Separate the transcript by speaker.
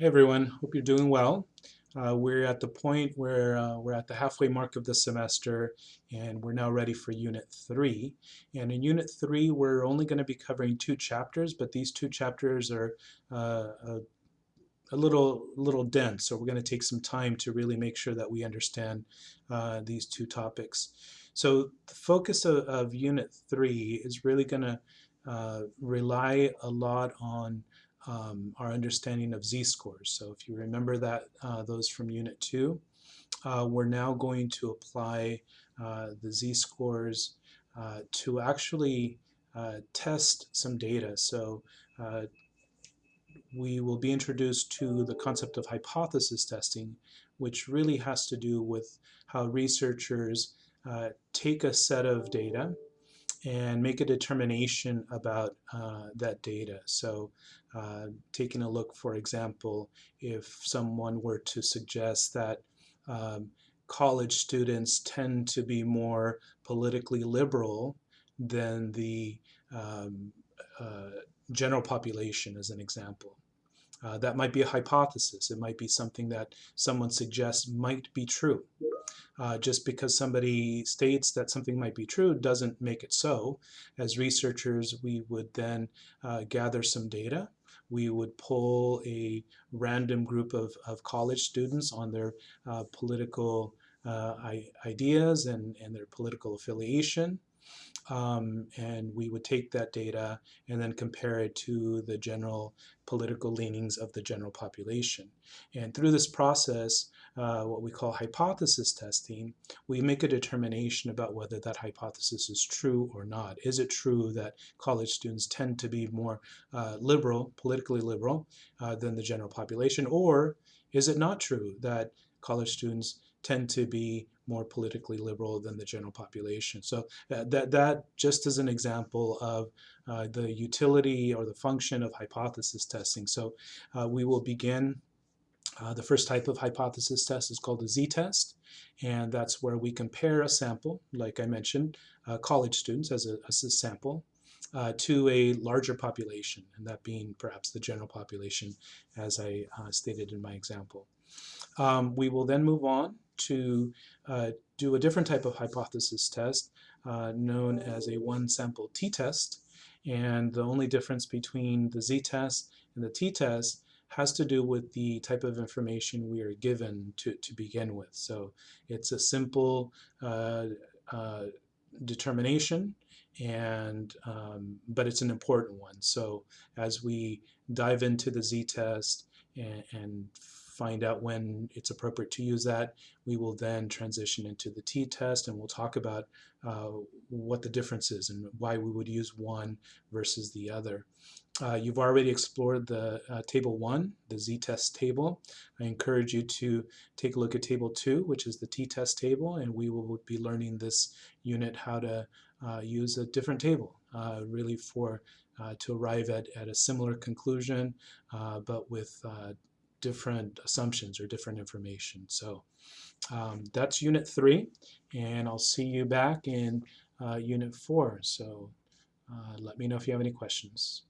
Speaker 1: Hey everyone, hope you're doing well. Uh, we're at the point where uh, we're at the halfway mark of the semester and we're now ready for Unit 3. And in Unit 3 we're only going to be covering two chapters, but these two chapters are uh, a, a, little, little dense, so we're going to take some time to really make sure that we understand uh, these two topics. So the focus of, of Unit 3 is really going to uh, rely a lot on um, our understanding of z-scores. So if you remember that uh, those from Unit 2, uh, we're now going to apply uh, the z-scores uh, to actually uh, test some data. So uh, we will be introduced to the concept of hypothesis testing, which really has to do with how researchers take a set of data and make a determination about uh, that data. So uh, taking a look, for example, if someone were to suggest that um, college students tend to be more politically liberal than the um, uh, general population, as an example. Uh, that might be a hypothesis. It might be something that someone suggests might be true. Uh, just because somebody states that something might be true doesn't make it so. As researchers, we would then uh, gather some data. We would pull a random group of, of college students on their uh, political uh, ideas and, and their political affiliation. Um, and we would take that data and then compare it to the general political leanings of the general population. And through this process, uh, what we call hypothesis testing, we make a determination about whether that hypothesis is true or not. Is it true that college students tend to be more uh, liberal, politically liberal, uh, than the general population, or is it not true that college students tend to be more politically liberal than the general population. So uh, that, that just as an example of uh, the utility or the function of hypothesis testing. So uh, we will begin uh, the first type of hypothesis test is called the z-test, and that's where we compare a sample, like I mentioned, uh, college students as a, as a sample, uh, to a larger population, and that being perhaps the general population, as I stated in my example. Um, we will then move on to uh, do a different type of hypothesis test uh, known as a one sample t-test and the only difference between the z-test and the t-test has to do with the type of information we are given to, to begin with. So it's a simple uh, uh determination and um, but it's an important one. So as we dive into the z-test and, and find out when it's appropriate to use that. We will then transition into the t-test and we'll talk about uh, what the difference is and why we would use one versus the other. Uh, you've already explored the uh, table 1, the z-test table. I encourage you to take a look at table 2, which is the t-test table, and we will be learning this unit how to uh, use a different table, uh, really for uh, to arrive at, at a similar conclusion, but with different assumptions or different information. So um, that's unit three, and I'll see you back in uh, unit four. So uh, let me know if you have any questions.